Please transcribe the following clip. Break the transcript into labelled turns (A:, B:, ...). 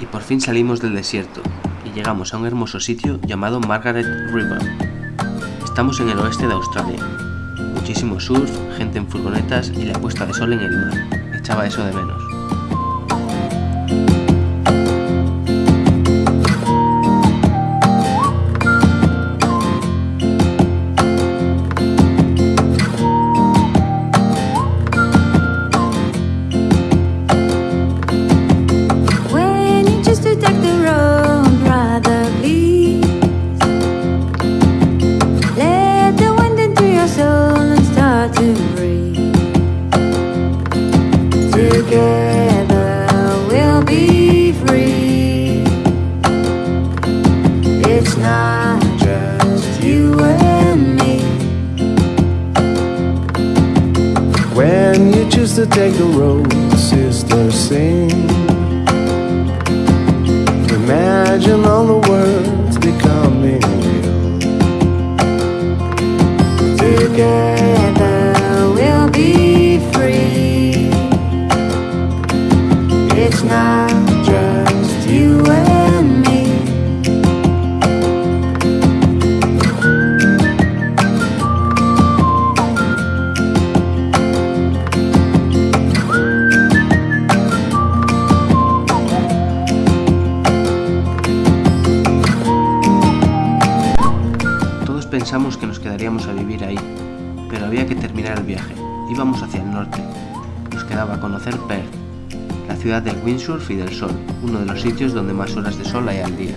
A: y por fin salimos del desierto y llegamos a un hermoso sitio llamado Margaret River. Estamos en el oeste de Australia. Muchísimo surf, gente en furgonetas y la puesta de sol en el mar. Echaba eso de menos.
B: Not just you and me.
C: When you choose to take the road, sister, sing. Imagine all the words becoming real.
B: Together we'll be free. It's not just you and.
A: Pensamos que nos quedaríamos a vivir ahí, pero había que terminar el viaje. Íbamos hacia el norte. Nos quedaba conocer Perth, la ciudad del windsurf y del sol, uno de los sitios donde más horas de sol hay al día.